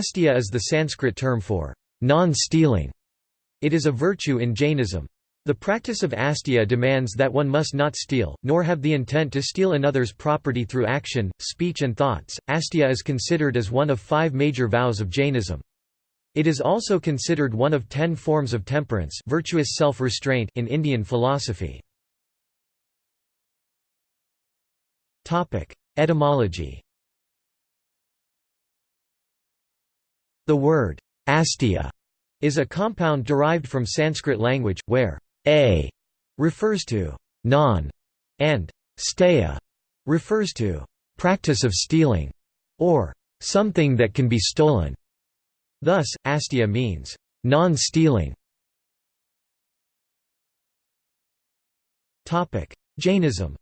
Asteya is the Sanskrit term for non-stealing. It is a virtue in Jainism. The practice of asteya demands that one must not steal, nor have the intent to steal another's property through action, speech and thoughts. Asteya is considered as one of five major vows of Jainism. It is also considered one of ten forms of temperance virtuous self-restraint in Indian philosophy. Etymology The word asteya is a compound derived from Sanskrit language, where a refers to non and steya refers to practice of stealing or something that can be stolen. Thus, asteya means non-stealing. Jainism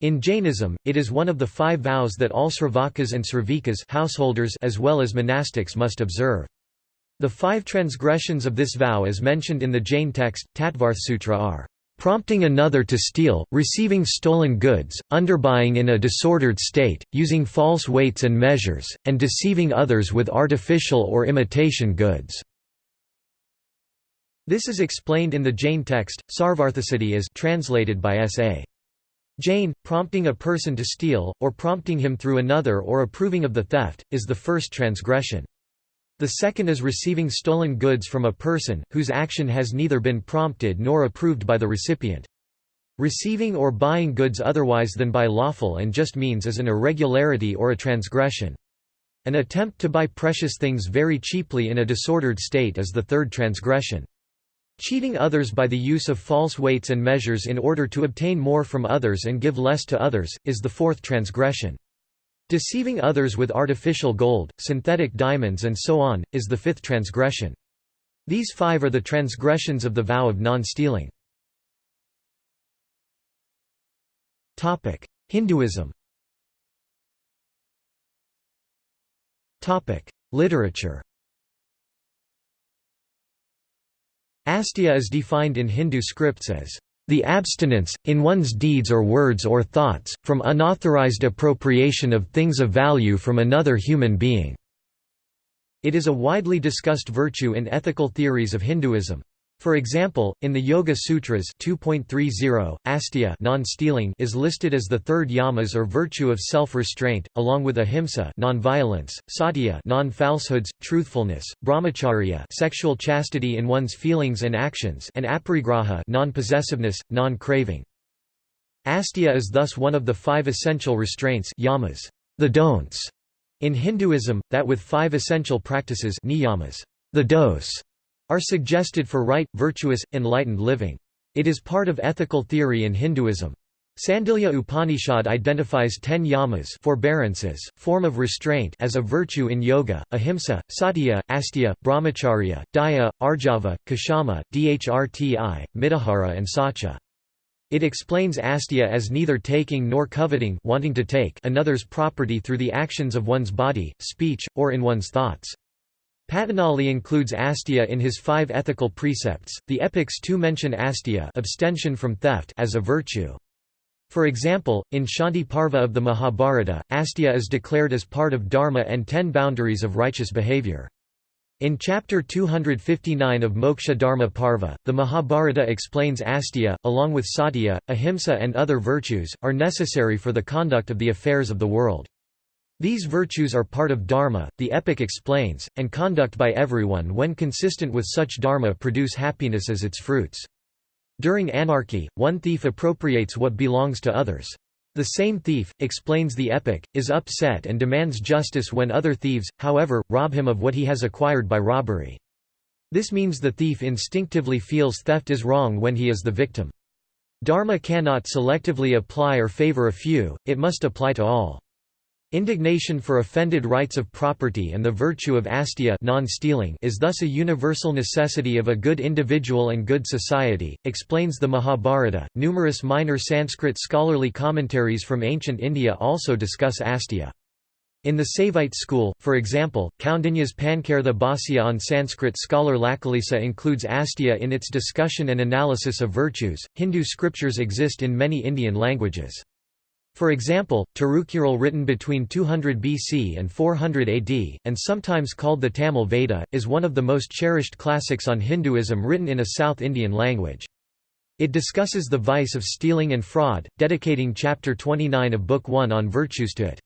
In Jainism, it is one of the five vows that all sravakas and sravikas householders as well as monastics must observe. The five transgressions of this vow as mentioned in the Jain text, Tattvartha Sutra are prompting another to steal, receiving stolen goods, underbuying in a disordered state, using false weights and measures, and deceiving others with artificial or imitation goods." This is explained in the Jain text, Sarvarthasiddhi as translated by S.A. Jain, prompting a person to steal, or prompting him through another or approving of the theft, is the first transgression. The second is receiving stolen goods from a person, whose action has neither been prompted nor approved by the recipient. Receiving or buying goods otherwise than by lawful and just means is an irregularity or a transgression. An attempt to buy precious things very cheaply in a disordered state is the third transgression. Cheating others by the use of false weights and measures in order to obtain more from others and give less to others, is the fourth transgression. Deceiving others with artificial gold, synthetic diamonds and so on, is the fifth transgression. These five are the transgressions of the vow of non-stealing. Hinduism Literature Asteya is defined in Hindu scripts as the abstinence, in one's deeds or words or thoughts, from unauthorized appropriation of things of value from another human being." It is a widely discussed virtue in ethical theories of Hinduism. For example, in the Yoga Sutras 2.30, asteya non-stealing is listed as the third yamas or virtue of self-restraint, along with ahimsa non-violence, satya non-falsehoods, truthfulness, brahmacharya sexual chastity in one's feelings and actions and aparigraha non-possessiveness, non-craving. Asteya is thus one of the five essential restraints yamas, the don'ts, in Hinduism, that with five essential practices niyamas, the dos, are suggested for right, virtuous, enlightened living. It is part of ethical theory in Hinduism. Sandilya Upanishad identifies ten yamas forbearances, form of restraint as a virtue in yoga, ahimsa, satya, asteya, brahmacharya, daya, arjava, kshama, dhrti, mitahara and saucha. It explains asteya as neither taking nor coveting wanting to take another's property through the actions of one's body, speech, or in one's thoughts. Patanjali includes asteya in his five ethical precepts. The epics too mention asteya abstention from theft as a virtue. For example, in Shanti Parva of the Mahabharata, asteya is declared as part of dharma and ten boundaries of righteous behavior. In chapter 259 of Moksha Dharma Parva, the Mahabharata explains asteya, along with satya, ahimsa and other virtues, are necessary for the conduct of the affairs of the world. These virtues are part of dharma, the epic explains, and conduct by everyone when consistent with such dharma produce happiness as its fruits. During anarchy, one thief appropriates what belongs to others. The same thief, explains the epic, is upset and demands justice when other thieves, however, rob him of what he has acquired by robbery. This means the thief instinctively feels theft is wrong when he is the victim. Dharma cannot selectively apply or favor a few, it must apply to all. Indignation for offended rights of property and the virtue of asteya non-stealing is thus a universal necessity of a good individual and good society, explains the Mahabharata. Numerous minor Sanskrit scholarly commentaries from ancient India also discuss asteya. In the Saivite school, for example, Kaundinya's Pankartha Bhāsya on Sanskrit scholar Lakulisa includes asteya in its discussion and analysis of virtues. Hindu scriptures exist in many Indian languages. For example, Tirukural written between 200 BC and 400 AD, and sometimes called the Tamil Veda, is one of the most cherished classics on Hinduism written in a South Indian language. It discusses the vice of stealing and fraud, dedicating chapter 29 of Book 1 on virtues to it.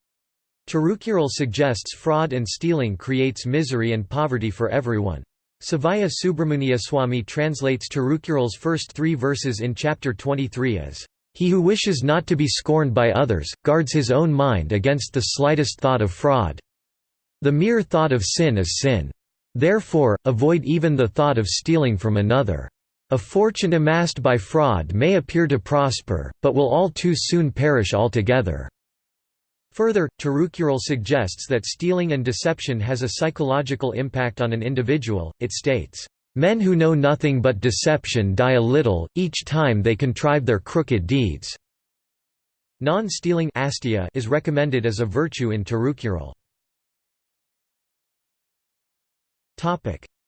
Tirukural suggests fraud and stealing creates misery and poverty for everyone. Sivaya Subramuniyaswami translates Tirukural's first three verses in chapter 23 as he who wishes not to be scorned by others, guards his own mind against the slightest thought of fraud. The mere thought of sin is sin. Therefore, avoid even the thought of stealing from another. A fortune amassed by fraud may appear to prosper, but will all too soon perish altogether. Further, Tirukural suggests that stealing and deception has a psychological impact on an individual, it states, Men who know nothing but deception die a little, each time they contrive their crooked deeds. Non-stealing is recommended as a virtue in Tirukural.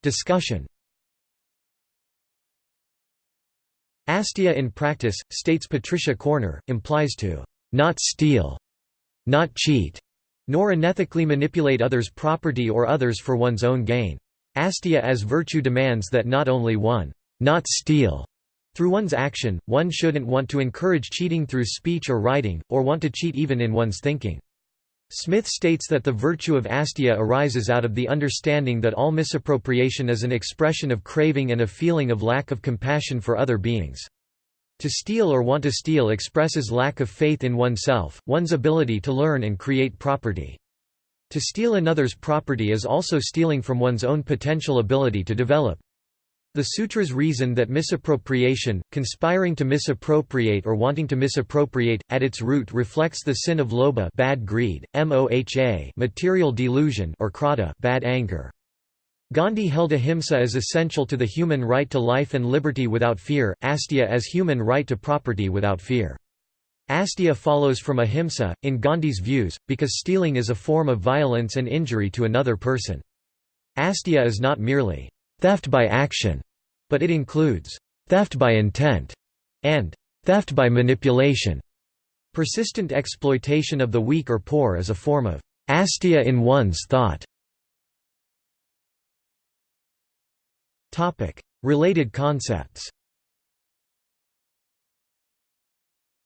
Discussion Asteya in practice, states Patricia Corner, implies to not steal, not cheat, nor unethically manipulate others' property or others for one's own gain. Asteya as virtue demands that not only one not steal through one's action, one shouldn't want to encourage cheating through speech or writing, or want to cheat even in one's thinking. Smith states that the virtue of asteya arises out of the understanding that all misappropriation is an expression of craving and a feeling of lack of compassion for other beings. To steal or want to steal expresses lack of faith in oneself, one's ability to learn and create property. To steal another's property is also stealing from one's own potential ability to develop. The sutras reason that misappropriation, conspiring to misappropriate or wanting to misappropriate, at its root reflects the sin of lobha bad greed, moha material delusion or krodha bad anger. Gandhi held ahimsa as essential to the human right to life and liberty without fear, asteya as human right to property without fear. Asteya follows from ahimsa, in Gandhi's views, because stealing is a form of violence and injury to another person. Asteya is not merely theft by action, but it includes theft by intent and theft by manipulation. Persistent exploitation of the weak or poor is a form of asteya in one's thought. Related concepts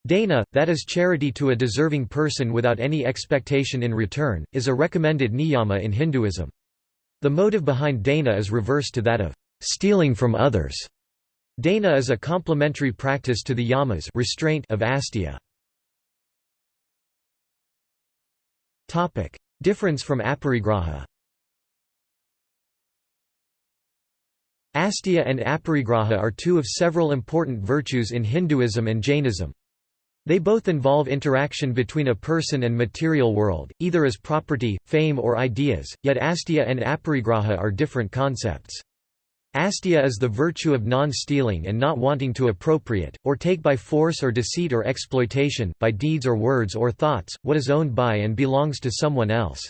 Dana, that is charity to a deserving person without any expectation in return, is a recommended niyama in Hinduism. The motive behind dana is reversed to that of stealing from others. Dana is a complementary practice to the yamas restraint of asteya. Difference from aparigraha Asteya and aparigraha are two of several important virtues in Hinduism and Jainism. They both involve interaction between a person and material world, either as property, fame or ideas, yet asteya and aparigraha are different concepts. Asteya is the virtue of non-stealing and not wanting to appropriate, or take by force or deceit or exploitation, by deeds or words or thoughts, what is owned by and belongs to someone else.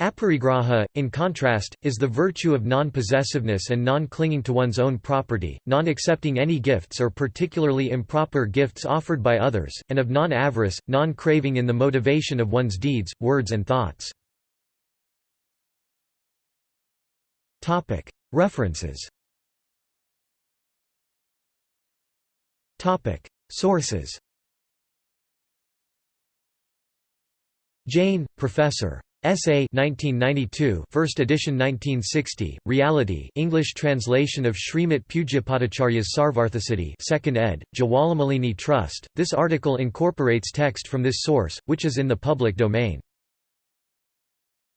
Aparigraha, in contrast, is the virtue of non-possessiveness and non-clinging to one's own property, non-accepting any gifts or particularly improper gifts offered by others, and of non-avarice, non-craving in the motivation of one's deeds, words and thoughts. References Sources Jain, Professor. S.A. 1992 first edition 1960, Reality English translation of Srimati Pujyapadacharya's Sarvarthasiddhi 2nd ed., Jawalamalini Trust. This article incorporates text from this source, which is in the public domain.